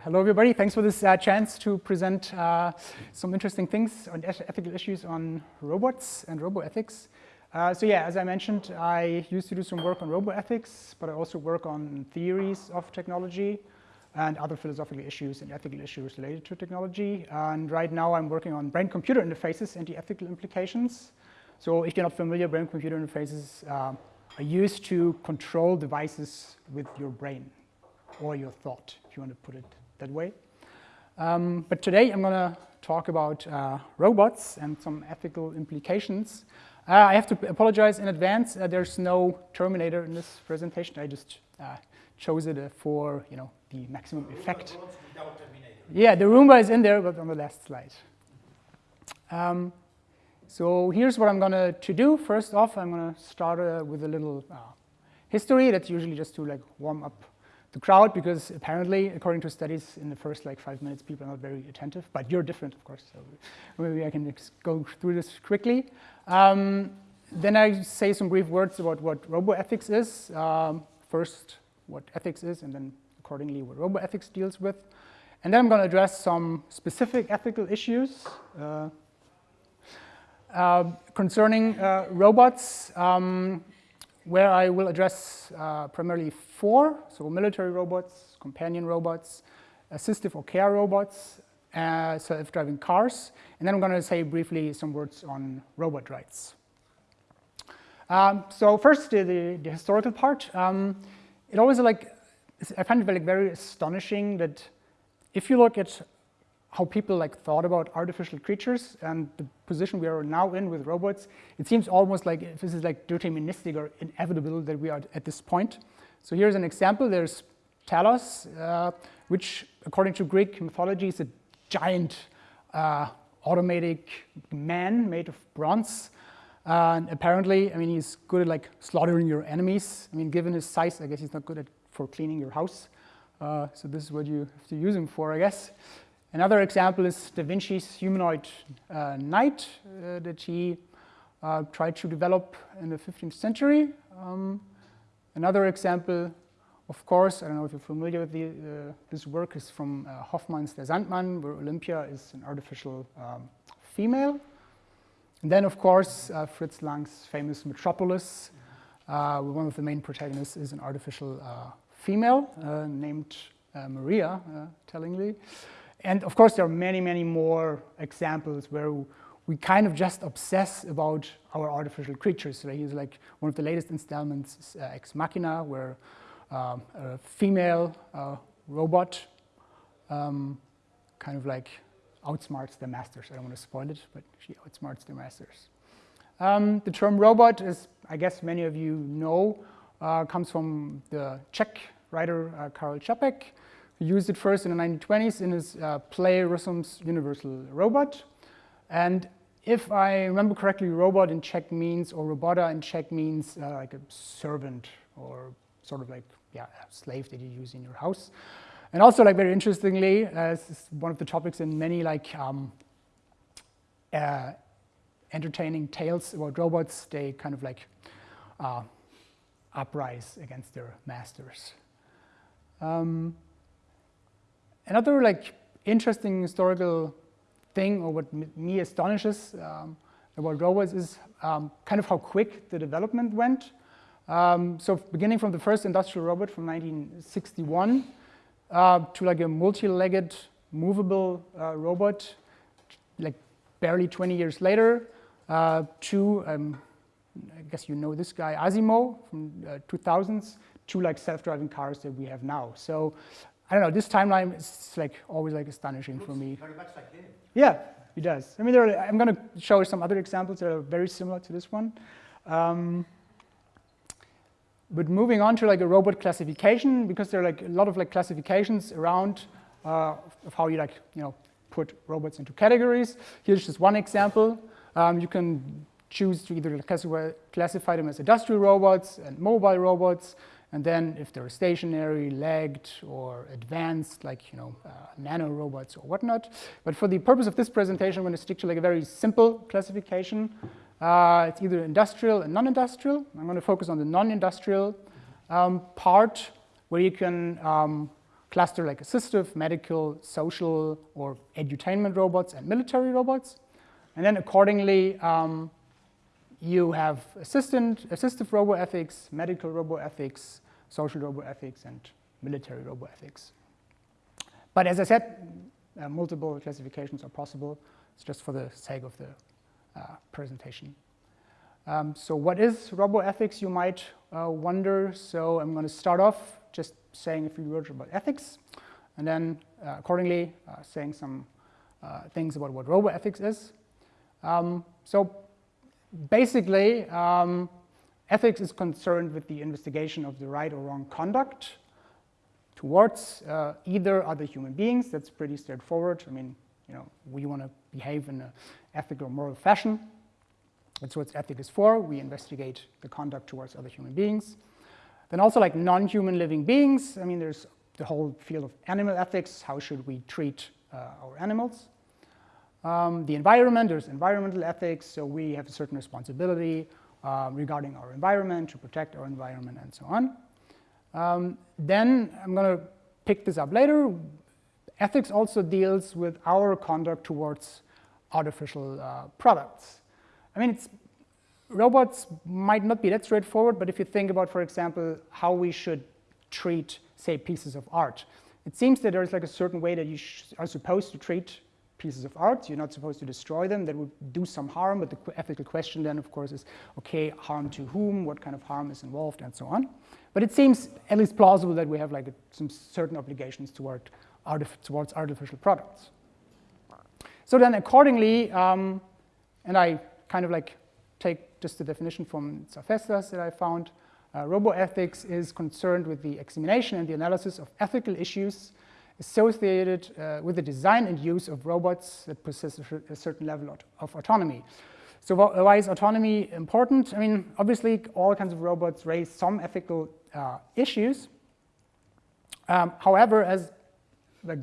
Hello, everybody. Thanks for this uh, chance to present uh, some interesting things on ethical issues on robots and roboethics. Uh, so yeah, as I mentioned, I used to do some work on roboethics, but I also work on theories of technology and other philosophical issues and ethical issues related to technology. And right now I'm working on brain-computer interfaces and the ethical implications. So if you're not familiar, brain-computer interfaces uh, are used to control devices with your brain or your thought, if you want to put it that way. Um, but today I'm going to talk about uh, robots and some ethical implications. Uh, I have to apologize in advance. Uh, there's no Terminator in this presentation. I just uh, chose it uh, for you know the maximum effect. Yeah, the Roomba is in there, but on the last slide. Um, so here's what I'm going to do. First off, I'm going to start uh, with a little history. That's usually just to like warm up the crowd because apparently, according to studies, in the first like five minutes, people are not very attentive. But you're different, of course, so maybe I can go through this quickly. Um, then I say some brief words about what roboethics is. Um, first, what ethics is, and then accordingly what roboethics deals with. And then I'm going to address some specific ethical issues uh, uh, concerning uh, robots. Um, where I will address uh, primarily four, so military robots, companion robots, assistive or care robots, uh, self-driving cars, and then I'm going to say briefly some words on robot rights. Um, so first, the, the, the historical part. Um, it always like, I find it like very astonishing that if you look at how people like thought about artificial creatures and the position we are now in with robots, it seems almost like this is like deterministic or inevitable that we are at this point. So here's an example. There's Talos, uh, which according to Greek mythology is a giant uh, automatic man made of bronze. Uh, and apparently, I mean, he's good at like slaughtering your enemies. I mean, given his size, I guess he's not good at for cleaning your house. Uh, so this is what you have to use him for, I guess. Another example is Da Vinci's humanoid uh, knight uh, that he uh, tried to develop in the 15th century. Um, another example, of course, I don't know if you're familiar with the, uh, this work, is from uh, Hoffmann's Der Sandmann, where Olympia is an artificial um, female. And then, of course, uh, Fritz Lang's famous Metropolis, where one of the main protagonists is an artificial female named Maria, tellingly. And of course, there are many, many more examples where we kind of just obsess about our artificial creatures. So here's like one of the latest installments, uh, Ex Machina, where um, a female uh, robot um, kind of like outsmarts the masters. I don't want to spoil it, but she outsmarts the masters. Um, the term robot, as I guess many of you know, uh, comes from the Czech writer uh, Karel Čapek, he used it first in the 1920s in his uh, play Rossum's Universal Robot. And if I remember correctly, robot in Czech means, or robota in Czech means uh, like a servant or sort of like, yeah, a slave that you use in your house. And also, like very interestingly, uh, this is one of the topics in many like um, uh, entertaining tales about robots. They kind of like uh, uprise against their masters. Um, Another like interesting historical thing, or what me astonishes um, about robots, is um, kind of how quick the development went. Um, so beginning from the first industrial robot from 1961 uh, to like a multi-legged movable uh, robot, like barely 20 years later, uh, to, um, I guess you know this guy, Asimo from 2000s, uh, to like self-driving cars that we have now. So I don't know, this timeline is like always like astonishing for me. Very much like him. Yeah, he does. I mean, are, I'm going to show some other examples that are very similar to this one. Um, but moving on to like a robot classification, because there are like a lot of like classifications around uh, of how you like, you know, put robots into categories. Here's just one example. Um, you can choose to either classify, classify them as industrial robots and mobile robots. And then if they're stationary, legged, or advanced, like you know, uh, nano robots or whatnot. But for the purpose of this presentation, I'm going to stick to like a very simple classification. Uh, it's either industrial and non-industrial. I'm going to focus on the non-industrial um, part, where you can um, cluster like assistive, medical, social, or edutainment robots and military robots. And then accordingly, um, you have assistant, assistive roboethics, medical roboethics, social roboethics, and military roboethics. But as I said, uh, multiple classifications are possible. It's just for the sake of the uh, presentation. Um, so what is roboethics, you might uh, wonder. So I'm going to start off just saying a few words about ethics, and then uh, accordingly uh, saying some uh, things about what roboethics is. Um, so basically, um, ethics is concerned with the investigation of the right or wrong conduct towards uh, either other human beings. That's pretty straightforward. I mean, you know, we want to behave in an ethical or moral fashion. That's what ethics is for. We investigate the conduct towards other human beings. Then also like non-human living beings. I mean, there's the whole field of animal ethics. How should we treat uh, our animals? Um, the environment, there's environmental ethics. So we have a certain responsibility uh, regarding our environment to protect our environment and so on. Um, then I'm going to pick this up later. Ethics also deals with our conduct towards artificial uh, products. I mean, it's robots might not be that straightforward, but if you think about, for example, how we should treat, say, pieces of art, it seems that there's like a certain way that you are supposed to treat pieces of art. You're not supposed to destroy them. That would do some harm, but the ethical question then, of course, is, okay, harm to whom? What kind of harm is involved, and so on. But it seems at least plausible that we have like a, some certain obligations toward artif towards artificial products. So then accordingly, um, and I kind of like take just the definition from Tzafestas that I found, uh, roboethics is concerned with the examination and the analysis of ethical issues associated uh, with the design and use of robots that possess a, certain level of autonomy. So why is autonomy important? I mean, obviously, all kinds of robots raise some ethical uh, issues. Um, however, as the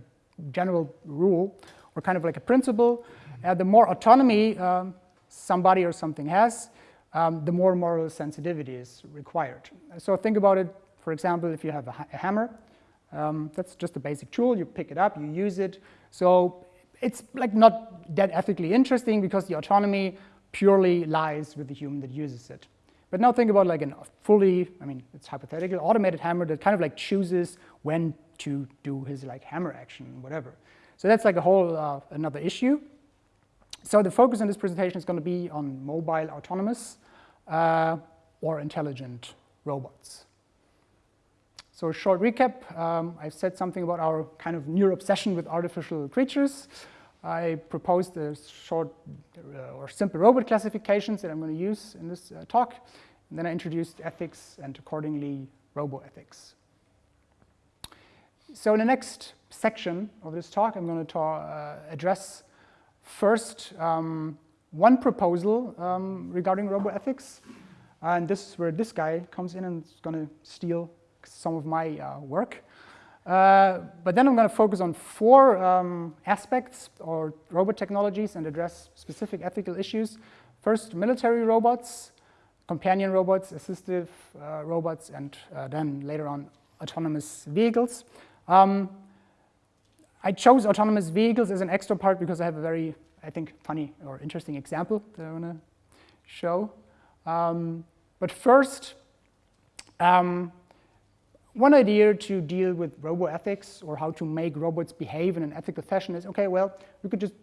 general rule, or kind of like a principle, uh, the more autonomy um, somebody or something has, um, the more moral sensitivity is required. So think about it, for example, if you have a, ha a hammer, um, that's just a basic tool, you pick it up, you use it. So it's like not that ethically interesting because the autonomy purely lies with the human that uses it. But now think about like a fully, I mean, it's hypothetical, automated hammer that kind of like chooses when to do his like hammer action, whatever. So that's like a whole uh, another issue. So the focus in this presentation is going to be on mobile autonomous uh, or intelligent robots. So a short recap, um, I've said something about our kind of near obsession with artificial creatures. I proposed a short uh, or simple robot classifications that I'm going to use in this uh, talk. And then I introduced ethics and accordingly roboethics. So in the next section of this talk, I'm going to uh, address first um, one proposal um, regarding roboethics. And this is where this guy comes in and is going to steal some of my uh, work. Uh, but then I'm going to focus on four um, aspects or robot technologies and address specific ethical issues. First, military robots, companion robots, assistive uh, robots, and uh, then later on autonomous vehicles. Um, I chose autonomous vehicles as an extra part because I have a very, I think, funny or interesting example that I want to show. Um, but first, um, one idea to deal with roboethics or how to make robots behave in an ethical fashion is, okay, well, we could just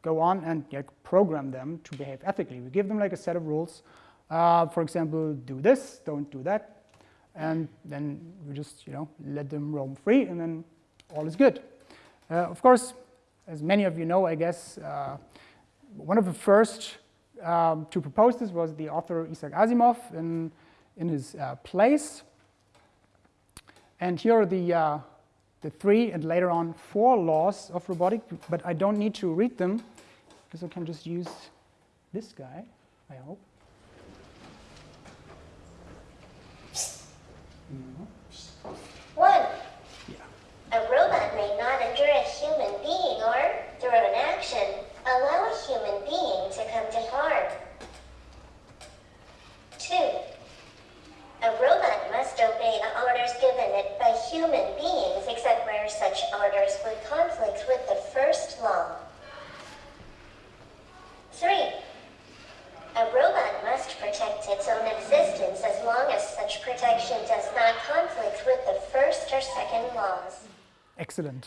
go on and like, program them to behave ethically. We give them like a set of rules. Uh, for example, do this, don't do that. And then we just, you know, let them roam free and then all is good. Uh, of course, as many of you know, I guess, uh, one of the first um, to propose this was the author Isaac Asimov in, in his uh, Place. And here are the, uh, the three and later on four laws of robotic, but I don't need to read them because I can just use this guy, I hope. One, yeah. a robot may not injure a human being or, through an action, allow a human being to come to harm. Two, a robot given it by human beings except where such orders would conflict with the first law. 3. A robot must protect its own existence as long as such protection does not conflict with the first or second laws. Excellent.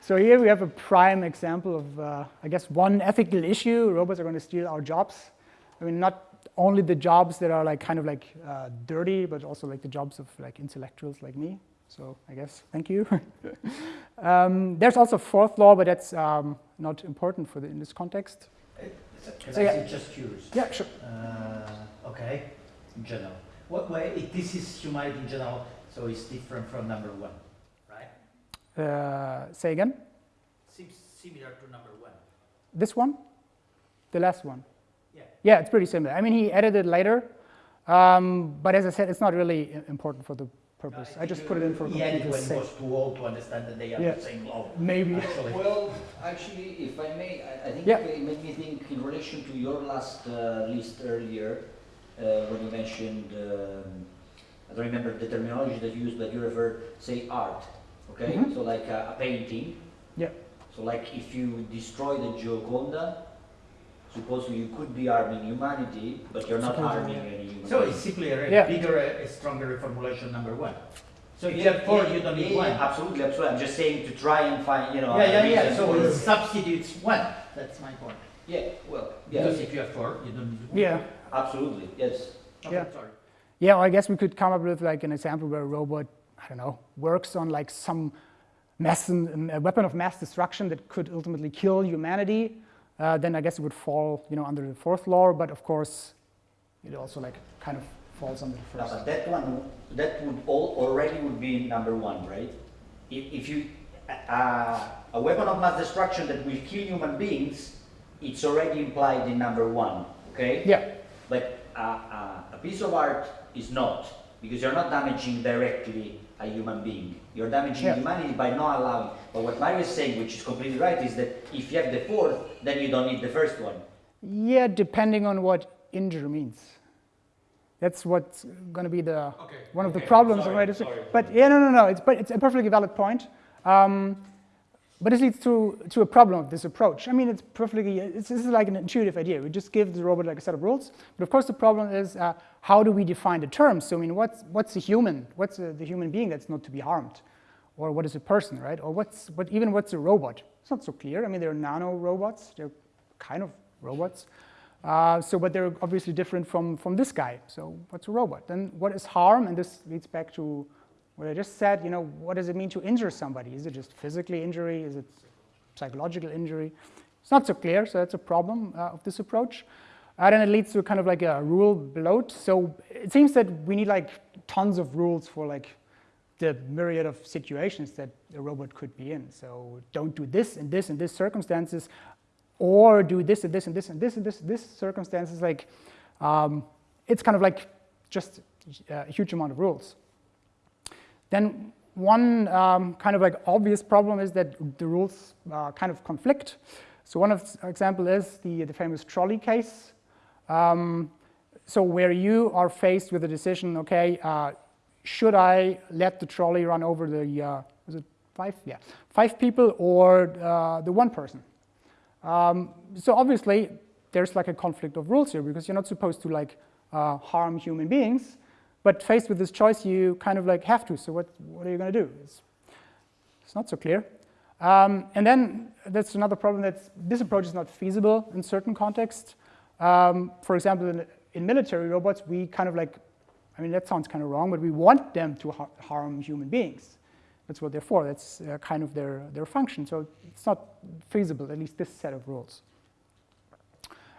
So here we have a prime example of, uh, I guess, one ethical issue. Robots are going to steal our jobs. I mean, not only the jobs that are like kind of like uh, dirty, but also like the jobs of like intellectuals like me. So I guess, thank you. um, there's also fourth law, but that's um, not important for the, in this context. Can So, I yeah. just curious? Yeah, sure. Uh, okay, in general. What way, if this is humanity in general, so it's different from number one, right? Uh, say again. Seems similar to number one. This one? The last one? Yeah. Yeah, it's pretty similar. I mean, he edited later, um, but as I said, it's not really important for the purpose. I just put it in for He added completeness when it sake. was too old to understand that they are Yeah. the same law. Maybe. Actually. Well, actually, if I may, I, I think Yeah. it made me think in relation to your last uh, list earlier, uh, when you mentioned, um, I don't remember the terminology that you used, but you referred, say, art, okay? Mhm. So like a, a painting. Yeah. So like if you destroy the Gioconda, suppose you could be harming humanity, but you're not Supposedly, harming any human. So it's simply a Yeah. bigger, a stronger reformulation number one. So if you Yeah, have four, yeah, you don't need yeah, one. Absolutely, absolutely. I'm just saying to try and find, you know. Yeah, yeah, yeah, so it substitutes one, that's my point. Yeah, well, yeah, Because if you have four, you don't need one. Yeah. absolutely, yes. Okay, Yeah. sorry. Yeah, well, I guess we could come up with like an example where a robot, I don't know, works on like some mass, a weapon of mass destruction that could ultimately kill humanity. Uh, then I guess it would fall, you know, under the fourth law. But of course, it also like kind of falls under the No, first. but that one, that would all already would be number one, right? If, if you, uh, a weapon of mass destruction that will kill human beings, it's already implied in number one, okay? Yeah, But uh, uh, a piece of art is not, because you're not damaging directly a human being. You're damaging Yeah. humanity by not allowing. But what Mario is saying, which is completely right, is that if you have the fourth, then you don't need the first one. yeah, depending on what injure means. That's what's going to be the Okay, one of the problems sorry, of sorry, But yeah, no, no, no. It's but it's a perfectly valid point. Um, but this leads to to a problem of this approach. I mean, it's perfectly. It's, this is like an intuitive idea. We just give the robot like a set of rules. But of course, the problem is uh, how do we define the terms? So I mean, what's what's a human? What's a, the human being that's not to be harmed? Or what is a person, right? Or what's what even what's a robot? It's not so clear. I mean, they're nano robots. They're kind of robots. Uh, so, but they're obviously different from, from this guy. So, what's a robot? Then, what is harm? And this leads back to what I just said. You know, what does it mean to injure somebody? Is it just physically injury? Is it psychological injury? It's not so clear. So, that's a problem uh, of this approach. And then it leads to kind of like a rule bloat. So, it seems that we need like tons of rules for like the myriad of situations that a robot could be in. So don't do this and this and this circumstances, or do this and this and this and this and this this circumstances. Like um, it's kind of like just uh, a huge amount of rules. Then one um, kind of like obvious problem is that the rules uh, kind of conflict. So one of example is the, the famous trolley case. Um, so where you are faced with a decision, okay, uh, should I let the trolley run over the, uh, it five? Yeah, five people or uh, the one person? Um, so obviously, there's like a conflict of rules here because you're not supposed to like uh, harm human beings, but faced with this choice, you kind of like have to. So what, what are you going to do? It's, it's not so clear. Um, and then that's another problem that this approach is not feasible in certain contexts. Um, for example, in, in military robots, we kind of like, I mean, that sounds kind of wrong, but we want them to har harm human beings. That's what they're for. That's uh, kind of their, their function. So it's not feasible, at least this set of rules.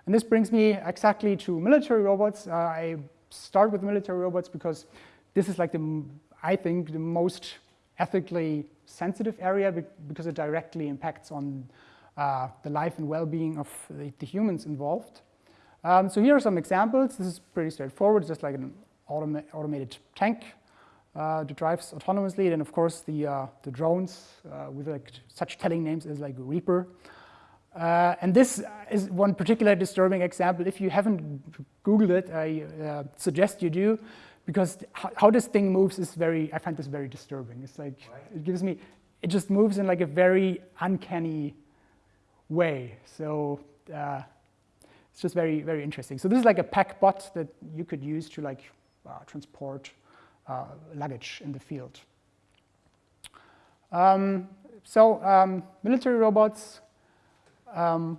And this brings me exactly to military robots. Uh, I start with military robots because this is like the, I think, the most ethically sensitive area because it directly impacts on uh, the life and well-being of the, humans involved. Um, so here are some examples. This is pretty straightforward, just like an automa automated tank uh, that drives autonomously. Then, of course, the, uh, the drones uh, with like such telling names as like Reaper. Uh, and this is one particular disturbing example. If you haven't Googled it, I uh, suggest you do, because how, this thing moves is very, I find this very disturbing. It's like, it gives me, it just moves in like a very uncanny way. So uh, it's just very, very interesting. So this is like a pack bot that you could use to like uh, transport uh, luggage in the field. Um, so um, military robots, um,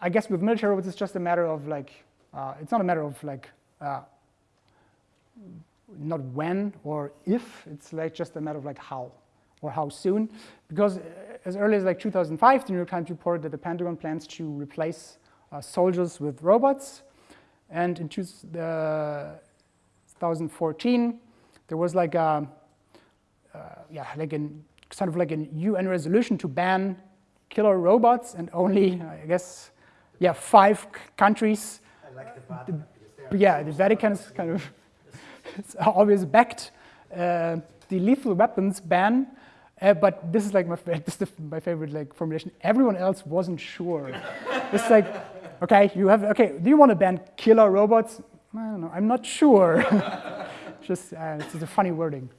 I guess with military robots, it's just a matter of like, uh, it's not a matter of like, uh, not when or if, it's like just a matter of like how or how soon. Because uh, as early as like 2005, the New York Times reported that the Pentagon plans to replace uh, soldiers with robots. And in two, uh, 2014, there was like a, uh, yeah, like an sort of like a UN resolution to ban killer robots, and only I guess, yeah, five countries. I like the Vatican. Yeah, the Vatican is kind of always backed uh, the lethal weapons ban. Uh, but this is like my, this is my favorite like formulation. Everyone else wasn't sure. it's like, okay, you have okay. Do you want to ban killer robots? I don't know. I'm not sure. just uh, it's just a funny wording.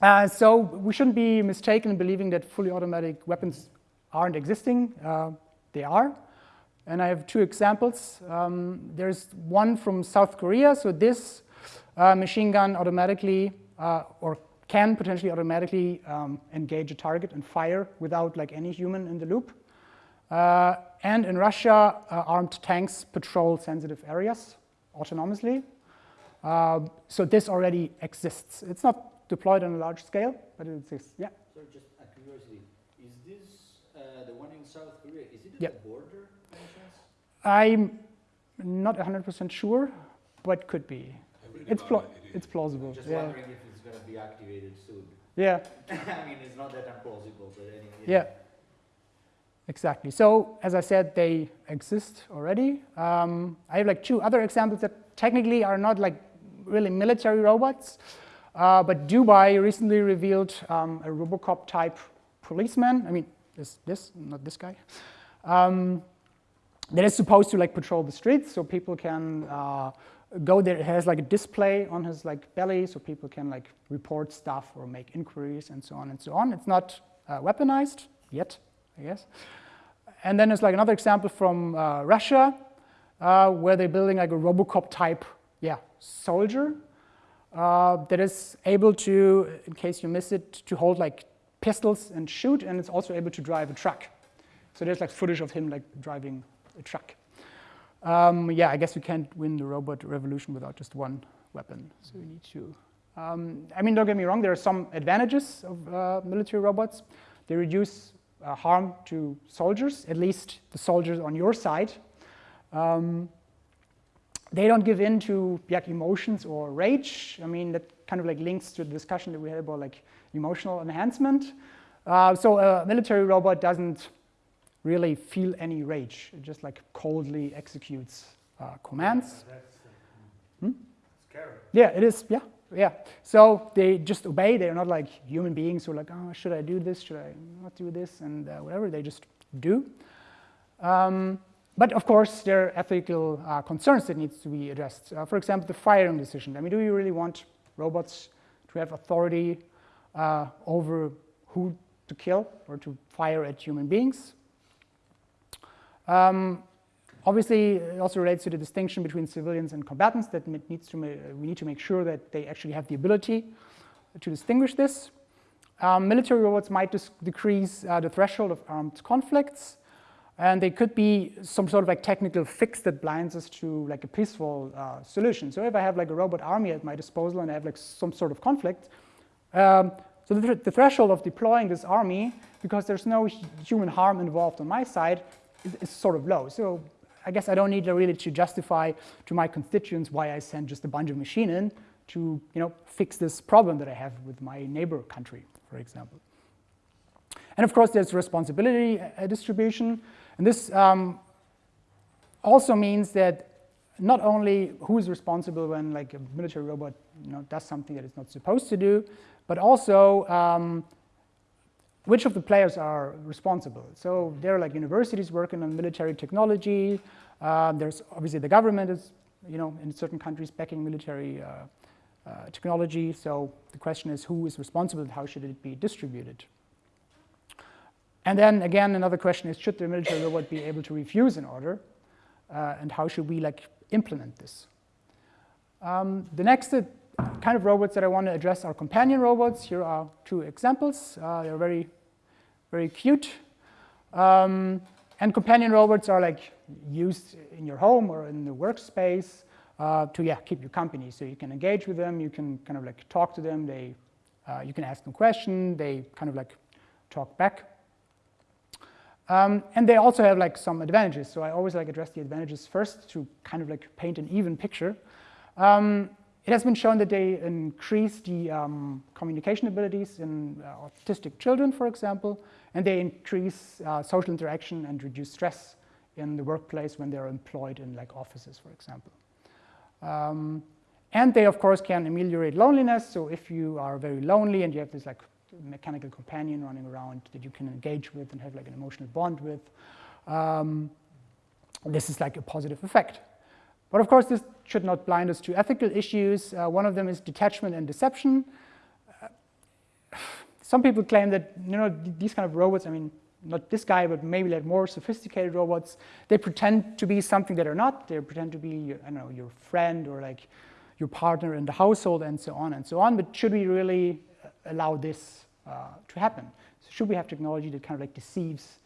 Uh, so we shouldn't be mistaken in believing that fully automatic weapons aren't existing. Uh, they are. And I have two examples. Um, there's one from South Korea. So this uh, machine gun automatically uh, or can potentially automatically um, engage a target and fire without like any human in the loop. Uh, and in Russia, uh, armed tanks patrol sensitive areas autonomously. So this already exists. It's not deployed on a large scale, but it exists. Yeah. So just a curiosity, is this uh, the one in South Korea? Is it at Yeah. border? by any chance? I'm not 100% sure, but could be. It's, pla- it's plausible. Just Yeah. wondering if it's going to be activated soon. yeah. I mean, it's not that implausible, but anyway. Yeah, exactly. So as I said, they exist already. Um, I have like two other examples that technically are not like really military robots, uh, but Dubai recently revealed um, a RoboCop type policeman. I mean, this, this, not this guy. Um, that is supposed to like patrol the streets, so people can uh, go there. It has like a display on his like belly, so people can like report stuff or make inquiries and so on and so on. It's not uh, weaponized yet, I guess. And then there's like another example from uh, Russia, uh, where they're building like a RoboCop type, yeah, soldier uh, that is able to, in case you miss it, to hold like pistols and shoot, and it's also able to drive a truck. So there's like footage of him like driving a truck. Um, yeah, I guess you can't win the robot revolution without just one weapon. So you need to. Um, I mean, don't get me wrong. There are some advantages of uh, military robots. They reduce uh, harm to soldiers, at least the soldiers on your side. Um, they don't give in to like emotions or rage. I mean, that kind of like links to the discussion that we had about like emotional enhancement. Uh, so a military robot doesn't really feel any rage. It just like coldly executes uh, commands. Hmm? Scary. Yeah, it is. Yeah, yeah. So they just obey. They're not like human beings who are like, oh, should I do this? Should I not do this? And uh, whatever. They just do. Um, but of course, there are ethical uh, concerns that needs to be addressed. Uh, for example, the firing decision. I mean, do you really want robots to have authority uh, over who to kill or to fire at human beings? Um, obviously, it also relates to the distinction between civilians and combatants that needs to we need to make sure that they actually have the ability to distinguish this. Um, military robots might decrease uh, the threshold of armed conflicts, and they could be some sort of like technical fix that blinds us to like a peaceful uh, solution. So if I have like a robot army at my disposal and I have like some sort of conflict, um, so the, the, threshold of deploying this army, because there's no human harm involved on my side, is, is sort of low. So I guess I don't need to really to justify to my constituents why I send just a bunch of machine in to you know fix this problem that I have with my neighbor country, for example. And of course, there's responsibility uh, distribution. And this um, also means that not only who is responsible when like a military robot you know, does something that it's not supposed to do, but also um, which of the players are responsible. So there are like universities working on military technology. Uh, there's obviously the government is, you know, in certain countries backing military uh, uh, technology. So the question is who is responsible and how should it be distributed? And then again, another question is, should the military robot be able to refuse an order? Uh, and how should we like implement this? Um, the next uh, kind of robots that I want to address are companion robots. Here are two examples. Uh, they're very, very cute. Um, and companion robots are like used in your home or in the workspace uh, to yeah keep you company. So you can engage with them, you can kind of like talk to them. They, uh, you can ask them questions. They kind of like talk back. Um, and they also have like some advantages. So I always like address the advantages first to kind of like paint an even picture. Um, it has been shown that they increase the um, communication abilities in uh, autistic children, for example, and they increase uh, social interaction and reduce stress in the workplace when they're employed in like offices, for example. Um, and they, of course, can ameliorate loneliness. So if you are very lonely and you have this like mechanical companion running around that you can engage with and have like an emotional bond with, um, this is like a positive effect. But of course, this should not blind us to ethical issues. Uh, one of them is detachment and deception. Some people claim that you know these kind of robots, I mean, not this guy, but maybe like more sophisticated robots, they pretend to be something that are not. They pretend to be, I don't know, your friend or like your partner in the household and so on and so on. But should we really uh, allow this uh, to happen? So should we have technology that kind of like deceives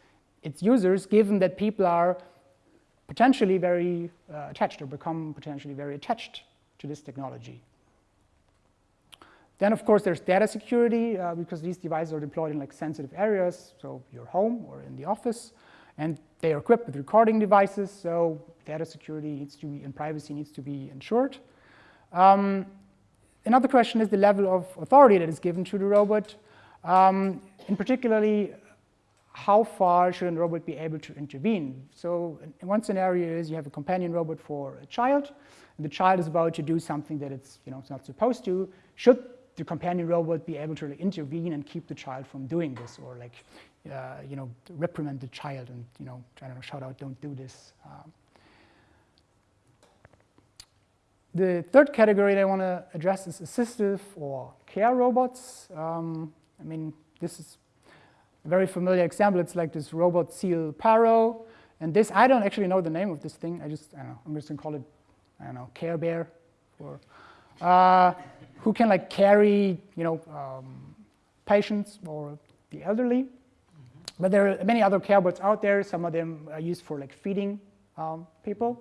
its users, given that people are potentially very uh, attached or become potentially very attached to this technology. Then, of course, there's data security uh, because these devices are deployed in like sensitive areas, so your home or in the office, and they are equipped with recording devices, so data security needs to be and privacy needs to be ensured. Um, another question is the level of authority that is given to the robot. Um, in particularly, how far should a robot be able to intervene? So in one scenario is you have a companion robot for a child, and the child is about to do something that it's, you know, it's not supposed to. Should the companion robot be able to intervene and keep the child from doing this, or like, uh, you know, reprimand the child and, you know, I don't know, shout out, don't do this. Um, the third category that I want to address is assistive or care robots. Um, I mean, this is a very familiar example, it's like this robot seal Paro. And this, I don't actually know the name of this thing. I just, I don't know, I'm just gonna call it, I don't know, Care Bear, or uh, who can like carry, you know, um, patients or the elderly. Mm -hmm. But there are many other care bots out there. Some of them are used for like feeding um, people.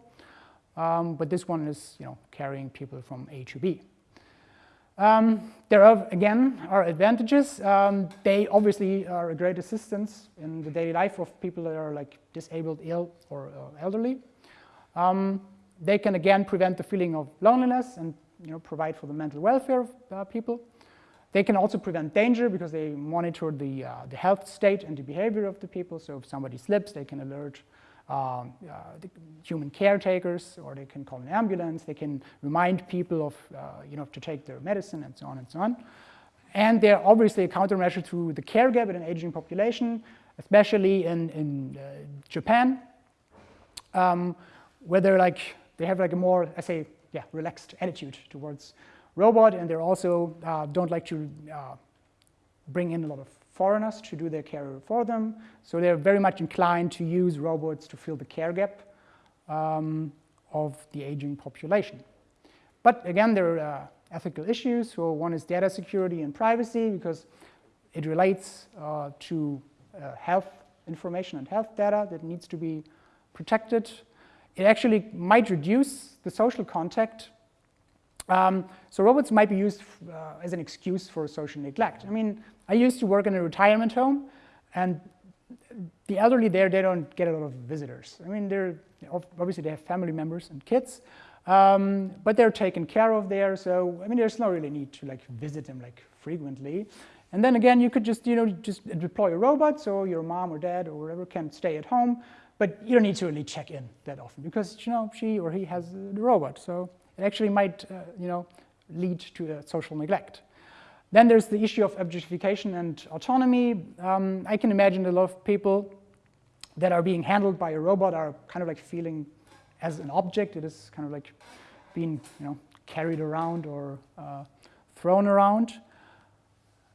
Um, but this one is, you know, carrying people from A to B. Um, there are, again, are advantages. Um, they obviously are a great assistance in the daily life of people that are like disabled, ill, or uh, elderly. Um, they can again prevent the feeling of loneliness and you know, provide for the mental welfare of uh, people. They can also prevent danger because they monitor the, uh, the health state and the behavior of the people. So if somebody slips, they can alert um, uh, human caretakers, or they can call an ambulance. They can remind people of, uh, you know, to take their medicine and so on and so on. And they're obviously a countermeasure to the care gap in an aging population, especially in, in uh, Japan, um, where they're like, they have like a more, I say, yeah, relaxed attitude towards robot, and they're also uh, don't like to uh, bring in a lot of foreigners to do their care for them. So they're very much inclined to use robots to fill the care gap um, of the aging population. But again, there are uh, ethical issues. So one is data security and privacy because it relates uh, to uh, health information and health data that needs to be protected. It actually might reduce the social contact um, so robots might be used uh, as an excuse for social neglect. I mean, I used to work in a retirement home, and the elderly there, they don't get a lot of visitors. I mean, they're obviously they have family members and kids, um, but they're taken care of there. So I mean, there's no really need to like visit them like frequently. And then again, you could just you know just deploy a robot, so your mom or dad or whatever can stay at home, but you don't need to really check in that often because you know she or he has the robot. So it actually might, uh, you know, lead to social neglect. Then there's the issue of objectification and autonomy. Um, I can imagine a lot of people that are being handled by a robot are kind of like feeling as an object. It is kind of like being, you know, carried around or uh, thrown around.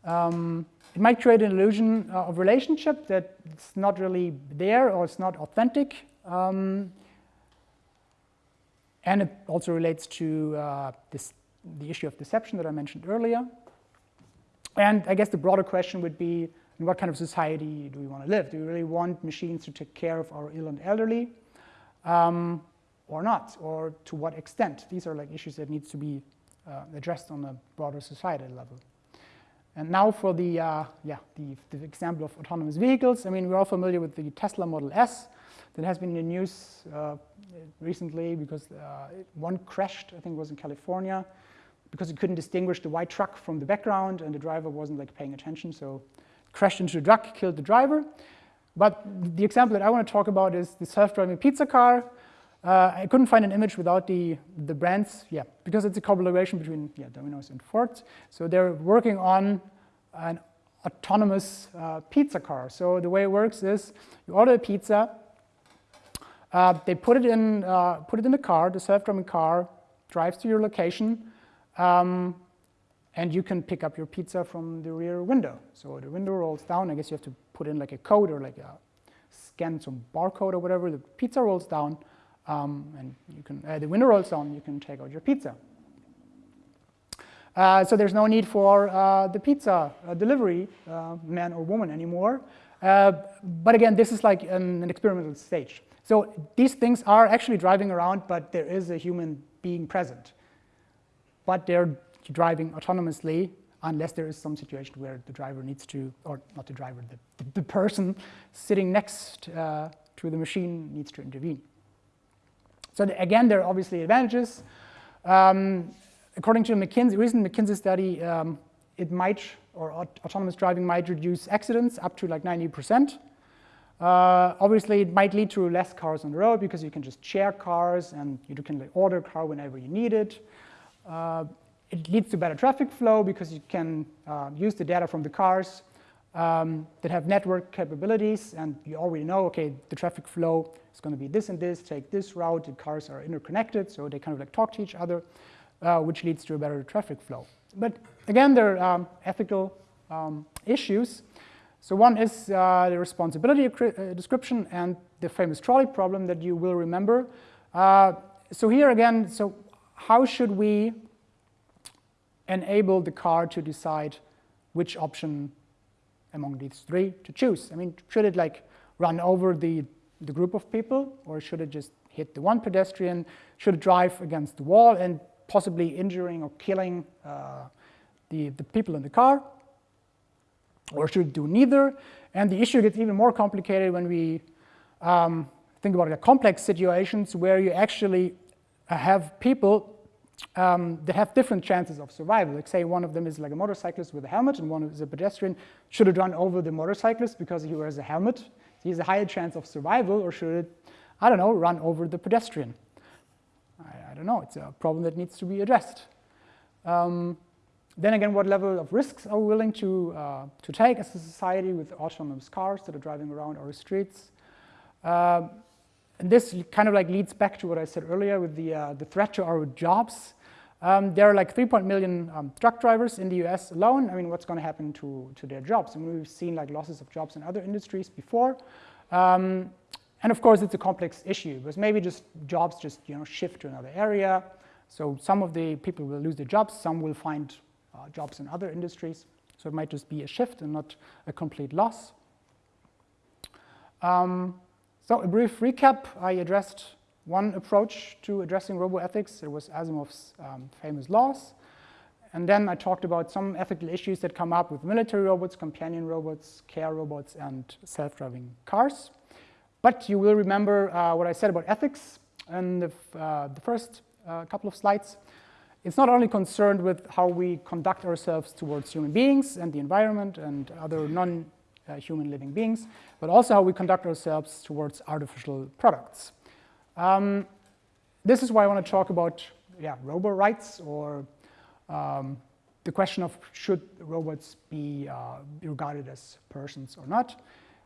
Um, it might create an illusion uh, of relationship that it's not really there or it's not authentic. Um, and it also relates to uh, this, the issue of deception that I mentioned earlier. And I guess the broader question would be, in what kind of society do we want to live? Do we really want machines to take care of our ill and elderly um, or not? Or to what extent? These are like issues that needs to be uh, addressed on a broader societal level. And now for the, uh, yeah, the, the, example of autonomous vehicles. I mean, we're all familiar with the Tesla Model S that has been in the news uh, recently because uh, one crashed, I think it was in California, because it couldn't distinguish the white truck from the background and the driver wasn't like paying attention, so crashed into the truck, killed the driver. But the example that I want to talk about is the self-driving pizza car. Uh, I couldn't find an image without the, the brands, yeah, because it's a collaboration between yeah, Domino's and Ford. So they're working on an autonomous uh, pizza car. So the way it works is you order a pizza, uh, they put it in, uh, put it in the car, the self-driving car drives to your location, um, and you can pick up your pizza from the rear window. So the window rolls down. I guess you have to put in like a code or like a scan some barcode or whatever. The pizza rolls down, um, and you can uh, the window rolls down. You can take out your pizza. Uh, so there's no need for uh, the pizza uh, delivery uh, man or woman anymore. But again, this is like an, an experimental stage. So these things are actually driving around, but there is a human being present. But they're driving autonomously unless there is some situation where the driver needs to, or not the driver, the, the person sitting next to the machine needs to intervene. So again, there are obviously advantages. Um, according to a McKinsey, recent McKinsey study, um, it might, or aut autonomous driving might reduce accidents up to like 90%. Uh, obviously, it might lead to less cars on the road because you can just share cars and you can like, order a car whenever you need it. Uh, it leads to better traffic flow because you can uh, use the data from the cars um, that have network capabilities and you already know, okay, the traffic flow is going to be this and this, take this route, the cars are interconnected, so they kind of like talk to each other, uh, which leads to a better traffic flow. But again, there are um, ethical um, issues. So one is uh, the responsibility uh, description and the famous trolley problem that you will remember. Uh, so here again, so how should we enable the car to decide which option among these three to choose. I mean, should it like run over the, the group of people or should it just hit the one pedestrian? Should it drive against the wall and possibly injuring or killing uh, the, the people in the car? Or should it do neither? And the issue gets even more complicated when we um, think about the complex situations where you actually have people um, that have different chances of survival. Like say one of them is like a motorcyclist with a helmet and one is a pedestrian. Should it run over the motorcyclist because he wears a helmet? He has a higher chance of survival or should it, I don't know, run over the pedestrian? I, I don't know, it's a problem that needs to be addressed. Um, then again, what level of risks are we willing to, uh, to take as a society with autonomous cars that are driving around our streets? Uh, and this kind of like leads back to what I said earlier with the, uh, the threat to our jobs. Um, there are like 3 million um, truck drivers in the US alone. I mean, what's going to happen to, to their jobs? I mean, we've seen like losses of jobs in other industries before. Um, and of course, it's a complex issue because maybe just jobs just you know shift to another area. So some of the people will lose their jobs, some will find uh, jobs in other industries. So it might just be a shift and not a complete loss. Um, so a brief recap, I addressed one approach to addressing roboethics. It was Asimov's um, famous laws. And then I talked about some ethical issues that come up with military robots, companion robots, care robots, and self-driving cars. But you will remember uh, what I said about ethics in the, uh, the first uh, couple of slides. It's not only concerned with how we conduct ourselves towards human beings and the environment and other non uh, human living beings, but also how we conduct ourselves towards artificial products. Um, this is why I want to talk about yeah, robo rights or um, the question of should robots be uh, regarded as persons or not.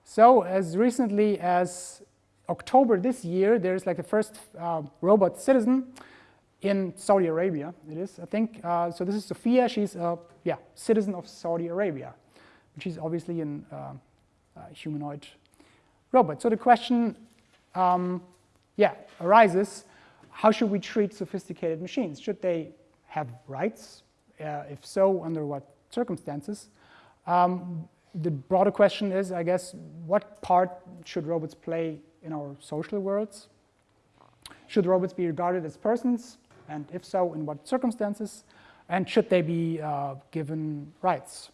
So as recently as October this year, there's like the first uh, robot citizen in Saudi Arabia, it is, I think. Uh, so this is Sophia, she's a yeah, citizen of Saudi Arabia which is obviously a uh, humanoid robot. So the question, um, yeah, arises, how should we treat sophisticated machines? Should they have rights? Uh, if so, under what circumstances? Um, the broader question is, I guess, what part should robots play in our social worlds? Should robots be regarded as persons? And if so, in what circumstances? And should they be uh, given rights?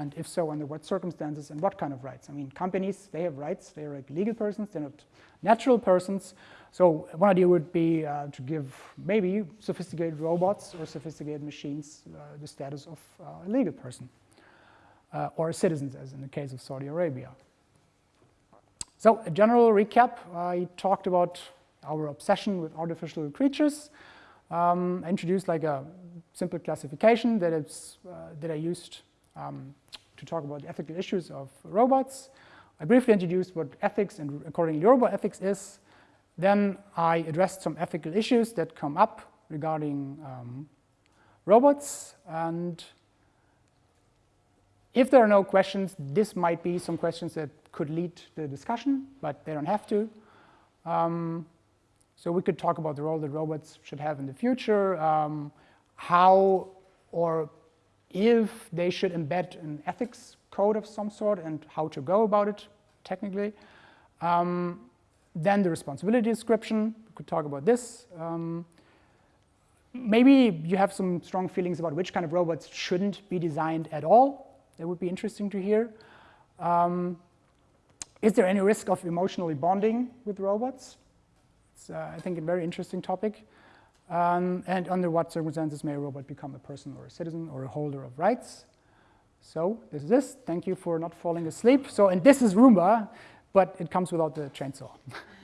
And if so, under what circumstances and what kind of rights? I mean, companies, they have rights. They're like legal persons. They're not natural persons. So one idea would be uh, to give maybe sophisticated robots or sophisticated machines uh, the status of uh, a legal person uh, or citizens, as in the case of Saudi Arabia. So a general recap, I talked about our obsession with artificial creatures. Um, I introduced like a simple classification that, it's, uh, that I used um, to talk about ethical issues of robots. I briefly introduced what ethics and accordingly robot ethics is. Then I addressed some ethical issues that come up regarding um, robots. And if there are no questions, this might be some questions that could lead the discussion, but they don't have to. Um, so we could talk about the role that robots should have in the future, um, how or if they should embed an ethics code of some sort and how to go about it technically. Um, then the responsibility description, we could talk about this. Um, maybe you have some strong feelings about which kind of robots shouldn't be designed at all. That would be interesting to hear. Um, is there any risk of emotionally bonding with robots? It's, uh, I think, a very interesting topic. Um, and under what circumstances may a robot become a person or a citizen or a holder of rights? So this is this. Thank you for not falling asleep. So, and this is Roomba but it comes without the chainsaw.